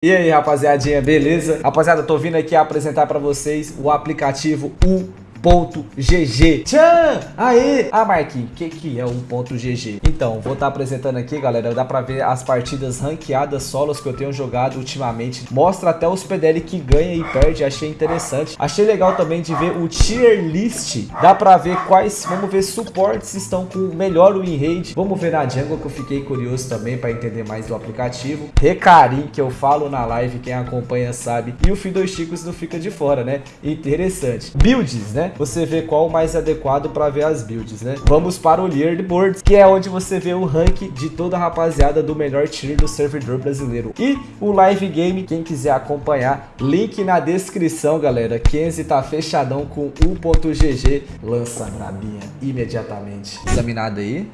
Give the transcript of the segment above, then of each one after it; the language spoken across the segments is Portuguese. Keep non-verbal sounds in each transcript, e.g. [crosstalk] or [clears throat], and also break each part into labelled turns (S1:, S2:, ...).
S1: E aí, rapaziadinha, beleza? Rapaziada, tô vindo aqui apresentar pra vocês o aplicativo U .gg. Tchan! Aê! Ah, Marquinhos, o que, que é o .gg? Então, vou estar tá apresentando aqui, galera. Dá pra ver as partidas ranqueadas solos que eu tenho jogado ultimamente. Mostra até os PDL que ganha e perde. Achei interessante. Achei legal também de ver o tier list. Dá pra ver quais, vamos ver, suportes estão com melhor win rate. Vamos ver na jungle que eu fiquei curioso também pra entender mais do aplicativo. Recarim, que eu falo na live, quem acompanha sabe. E o Fido Chicos não fica de fora, né? Interessante. Builds, né? Você vê qual o mais adequado para ver as builds, né? Vamos para o Leaderboard, que é onde você vê o rank de toda a rapaziada do melhor tier do servidor brasileiro. E o live game, quem quiser acompanhar, link na descrição, galera. Kenzie tá fechadão com 1.gg, lança a brabinha imediatamente. Examinado aí.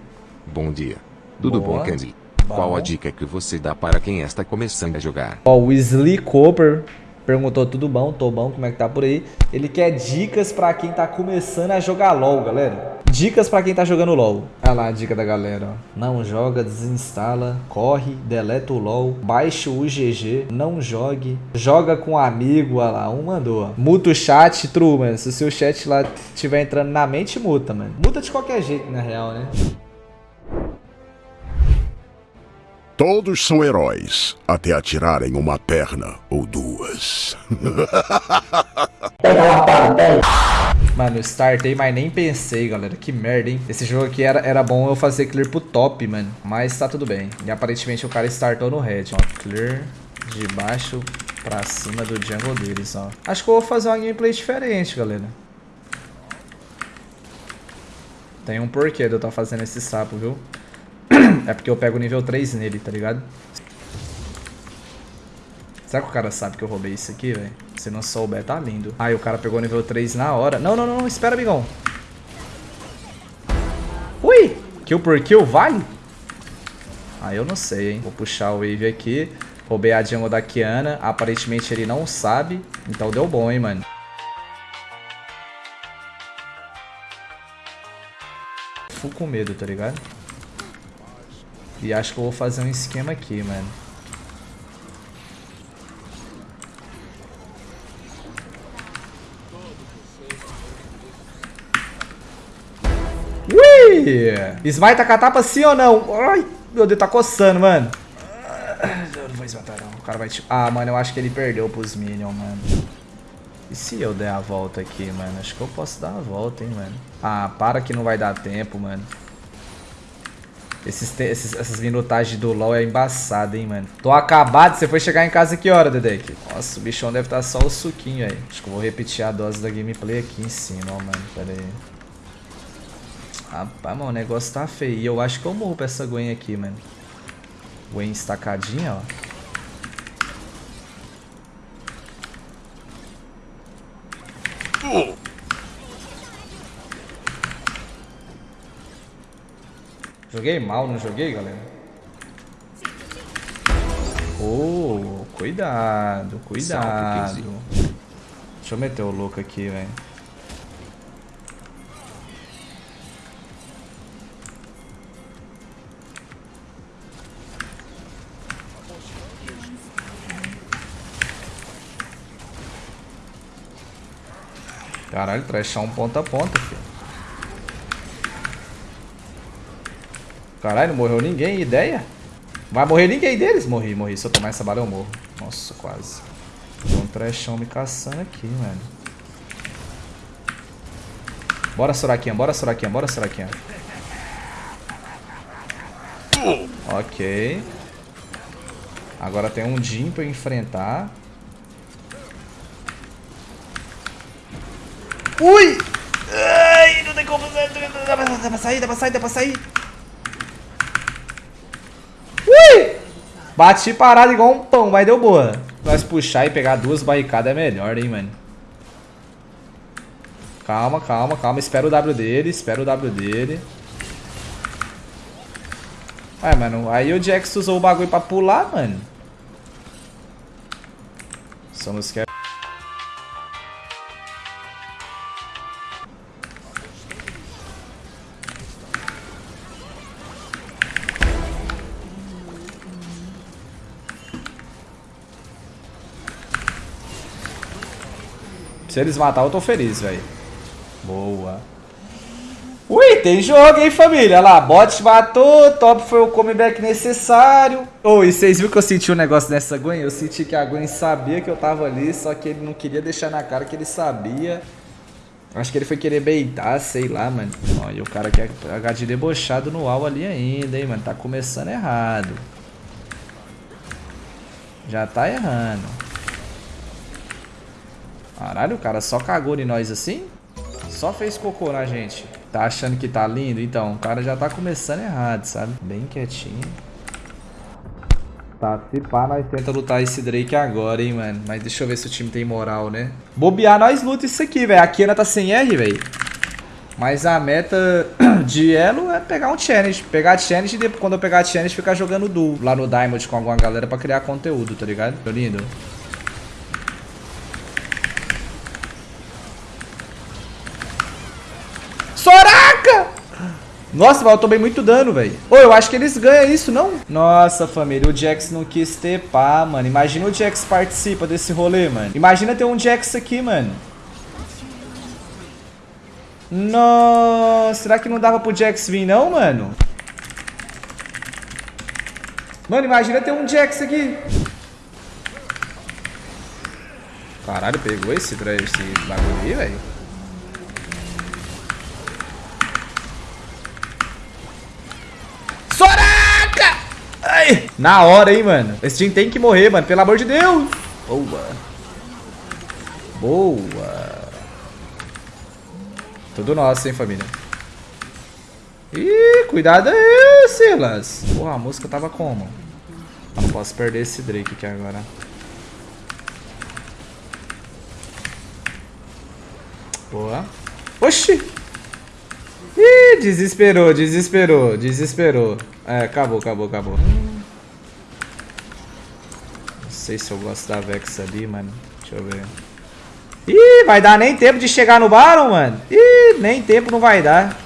S2: Bom dia. Tudo Boa. bom, Kenzie? Qual a dica que você dá para quem está começando a jogar?
S1: Ó, o Slee Cooper Perguntou tudo bom, tô bom, como é que tá por aí? Ele quer dicas pra quem tá começando a jogar LOL, galera. Dicas pra quem tá jogando LOL. Olha lá a dica da galera, ó. Não joga, desinstala, corre, deleta o LOL, baixa o UGG, não jogue, joga com um amigo, olha lá, um mandou. Muta o chat, true, mano. Se o seu chat lá estiver entrando na mente, muta, mano. Muta de qualquer jeito, na real, né?
S3: Todos são heróis, até atirarem uma perna ou duas. [laughs]
S1: Mano, eu startei, mas nem pensei, galera. Que merda, hein? Esse jogo aqui era, era bom eu fazer clear pro top, mano. Mas tá tudo bem. E aparentemente o cara startou no red, ó. Clear de baixo pra cima do jungle deles, ó. Acho que eu vou fazer uma gameplay diferente, galera. Tem um porquê de eu estar tá fazendo esse sapo, viu? É porque eu pego nível 3 nele, tá ligado? Será que o cara sabe que eu roubei isso aqui, velho? Se não souber, tá lindo. Ai, o cara pegou nível 3 na hora. Não, não, não, espera, amigão. Ui! Kill por kill, vale? Ah, eu não sei, hein. Vou puxar o wave aqui. Roubei a jungle da Kiana. Aparentemente ele não sabe. Então deu bom, hein, mano. Fico com medo, tá ligado? E acho que eu vou fazer um esquema aqui, mano. Ui! Smite a catapa sim ou não? Ai, meu Deus, tá coçando, mano. Eu não vou esmatar, não. O cara vai... Ah, mano, eu acho que ele perdeu pros minions, mano. E se eu der a volta aqui, mano? Acho que eu posso dar a volta, hein, mano. Ah, para que não vai dar tempo, mano. Esses, esses, essas minutagens do LoL é embaçado, hein, mano. Tô acabado. Você foi chegar em casa que hora, Dedek? Nossa, o bichão deve estar tá só o suquinho aí. Acho que eu vou repetir a dose da gameplay aqui em cima, ó, mano. Pera aí. Rapaz, mano, o negócio tá feio. E eu acho que eu morro pra essa Gwen aqui, mano. Gwen estacadinha, ó. Oh. Joguei mal, não joguei, galera? Oh, cuidado, cuidado. Deixa eu meter o louco aqui, velho. Caralho, trechar um ponta a ponta, filho. Caralho, não morreu ninguém, ideia? Vai morrer ninguém deles? Morri, morri. Se eu tomar essa bala eu morro. Nossa, quase. Tem um trechão me caçando aqui, mano. Bora, Soraquinha, bora, Soraquinha, bora, Soraquinha. Ok. Agora tem um Jim pra eu enfrentar. Ui! Ai, não tem como... Dá pra sair, dá pra sair, dá pra sair. Bati parado igual um pão, mas deu boa. Mas puxar e pegar duas barricadas é melhor, hein, mano. Calma, calma, calma. Espera o W dele, espera o W dele. Ué, mano, aí o Jax usou o bagulho pra pular, mano. Somos que Se eles matar, eu tô feliz, velho. Boa. Ui, tem jogo, hein, família? Olha lá, bot matou, top foi o comeback necessário. Ô, oh, e vocês viram que eu senti um negócio nessa Gwen? Eu senti que a Gwen sabia que eu tava ali, só que ele não queria deixar na cara que ele sabia. Acho que ele foi querer beitar, sei lá, mano. Ó, e o cara quer H de debochado no UAU ali ainda, hein, mano. Tá começando errado. Já tá errando. Caralho, o cara só cagou em nós assim? Só fez cocô na gente. Tá achando que tá lindo? Então, o cara já tá começando errado, sabe? Bem quietinho. Tá, se pá, nós tenta lutar esse Drake agora, hein, mano. Mas deixa eu ver se o time tem moral, né? Bobear, nós luta isso aqui, velho. A Kena tá sem R, velho. Mas a meta [clears throat] de elo é pegar um challenge. Pegar challenge e depois, quando eu pegar challenge, ficar jogando duo lá no Diamond com alguma galera pra criar conteúdo, tá ligado? Tô lindo. Nossa, mas eu tomei muito dano, velho. Ô, eu acho que eles ganham isso, não? Nossa, família, o Jax não quis tepar, mano. Imagina o Jax participa desse rolê, mano. Imagina ter um Jax aqui, mano. Nossa, será que não dava pro Jax vir, não, mano? Mano, imagina ter um Jax aqui. Caralho, pegou esse, esse bagulho aí, velho. Ai! Na hora, hein, mano. Esse time tem que morrer, mano. Pelo amor de Deus. Boa. Boa. Tudo nosso, hein, família. Ih, cuidado aí, Silas. Porra, a música tava como? Não posso perder esse Drake aqui agora. Boa. Oxi! Ih, desesperou, desesperou, desesperou. É, acabou, acabou, acabou sei se eu gosto da Vex ali, mano. Deixa eu ver. Ih, vai dar nem tempo de chegar no Baron, mano. Ih, nem tempo não vai dar.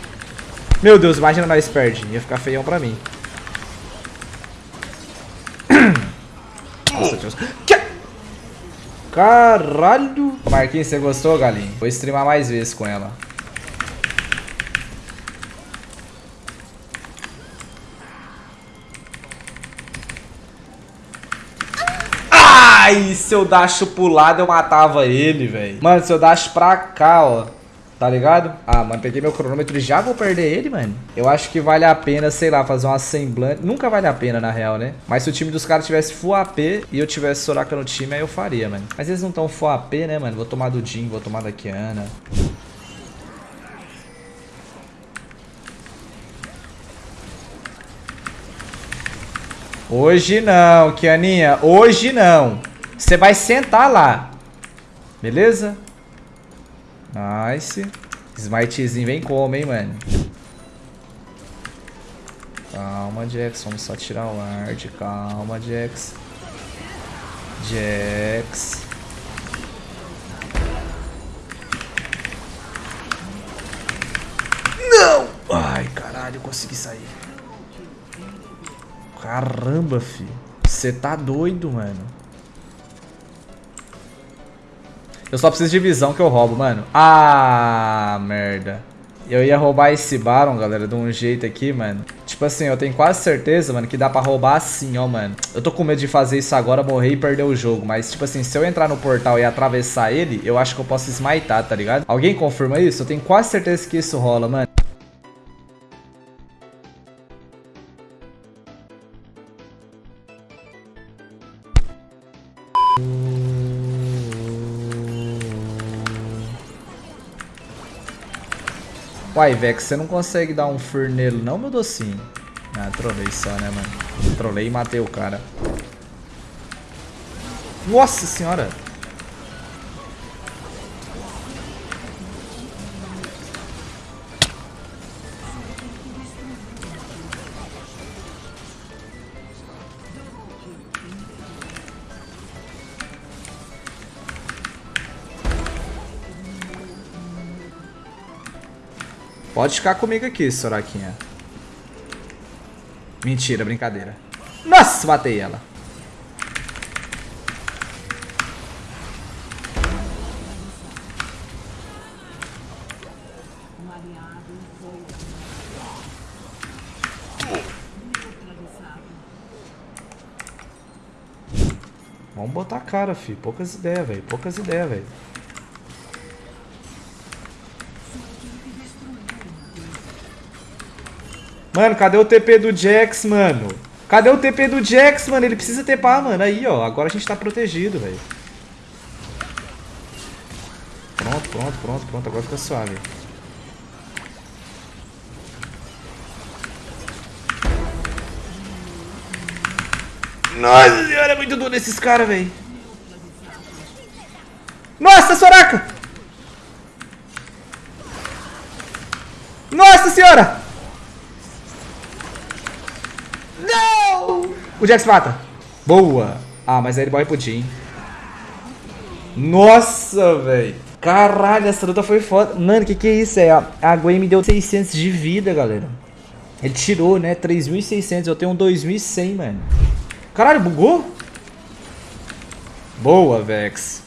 S1: Meu Deus, imagina nós perde. Ia ficar feião pra mim. Nossa, Deus. Que... Caralho. Marquinhos, você gostou, galinha? Vou streamar mais vezes com ela. Ai, se eu dacho pro lado, eu matava ele, velho. Mano, se eu dacho pra cá, ó. Tá ligado? Ah, mano, peguei meu cronômetro e já vou perder ele, mano. Eu acho que vale a pena, sei lá, fazer uma semblante. Nunca vale a pena, na real, né? Mas se o time dos caras tivesse full AP e eu tivesse Soraka no time, aí eu faria, mano. Mas eles não tão full AP, né, mano? Vou tomar do Jin, vou tomar da Kiana. Hoje não, Kianinha. Hoje não. Você vai sentar lá. Beleza? Nice. Smitezinho vem como, hein, mano? Calma, Jax. Vamos só tirar o ward. Calma, Jax. Jax. Não! Ai, caralho, consegui sair. Caramba, fi. Você tá doido, mano. Eu só preciso de visão que eu roubo, mano. Ah, merda. Eu ia roubar esse Baron, galera, de um jeito aqui, mano. Tipo assim, eu tenho quase certeza, mano, que dá pra roubar assim, ó, mano. Eu tô com medo de fazer isso agora, morrer e perder o jogo. Mas, tipo assim, se eu entrar no portal e atravessar ele, eu acho que eu posso smitar, tá ligado? Alguém confirma isso? Eu tenho quase certeza que isso rola, mano. Uai, Vex, você não consegue dar um fur nele não, meu docinho? Ah, trolei só, né, mano? Trolei e matei o cara. Nossa senhora! Pode ficar comigo aqui, Soraquinha. Mentira, brincadeira. Nossa, matei ela. Vamos botar a cara, fi. Poucas ideias, velho. Poucas ideias, velho. Mano, cadê o TP do Jax, mano? Cadê o TP do Jax, mano? Ele precisa TPar, mano. Aí, ó. Agora a gente tá protegido, velho. Pronto, pronto, pronto, pronto. Agora fica suave. Nossa senhora, é muito duro esses caras, velho. Nossa, Soraka! Nossa senhora! Não! O Jax mata. Boa. Ah, mas aí ele morre pro Jim. Nossa, velho. Caralho, essa luta foi foda. Mano, que que é isso? É, a Gwen me deu 600 de vida, galera. Ele tirou, né? 3.600. Eu tenho um 2.100, mano. Caralho, bugou? Boa, Vex.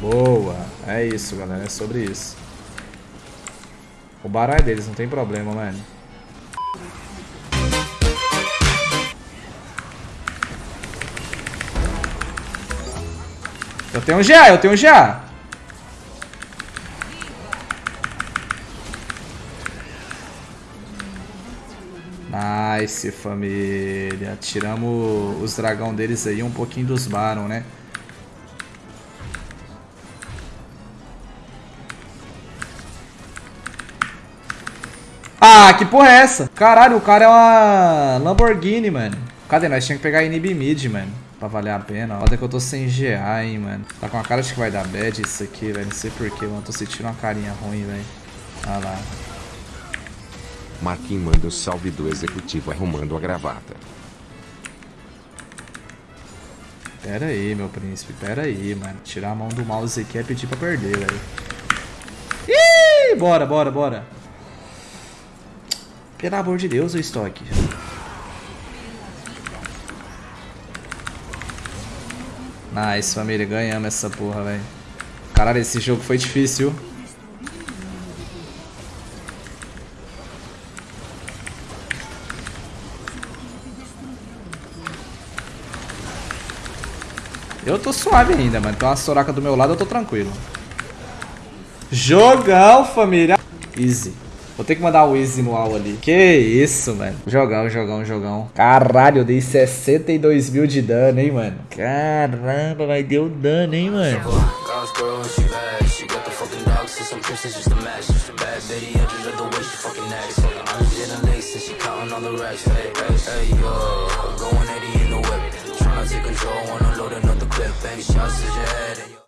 S1: Boa. É isso, galera. É sobre isso. O baralho deles, não tem problema, mano. Eu tenho um GA, eu tenho um GA. Nice, família. Tiramos os dragão deles aí, um pouquinho dos Baron, né? Ah, que porra é essa? Caralho, o cara é uma Lamborghini, mano. Cadê? Nós tínhamos que pegar inib mid, mano. Pra valer a pena. Olha que eu tô sem GA, hein, mano. Tá com a cara de que vai dar bad isso aqui, velho. Não sei porquê, mano. Tô sentindo uma carinha ruim, velho. Olha lá.
S2: Marquinhos manda o salve do executivo arrumando a gravata.
S1: Pera aí, meu príncipe, pera aí, mano. Tirar a mão do mouse aqui é pedir pra perder, velho. Ih, bora, bora, bora. Pelo amor de Deus, o estoque. Nice, família. Ganhamos essa porra, velho. Caralho, esse jogo foi difícil. Eu tô suave ainda, mano. Tem uma Soraka do meu lado, eu tô tranquilo. Jogão, família. Easy. Vou ter que mandar o Easy no AU ali. Que isso, mano. Jogão, jogão, jogão. Caralho, eu dei 62 mil de dano, hein, mano. Caramba, vai deu dano, hein, mano.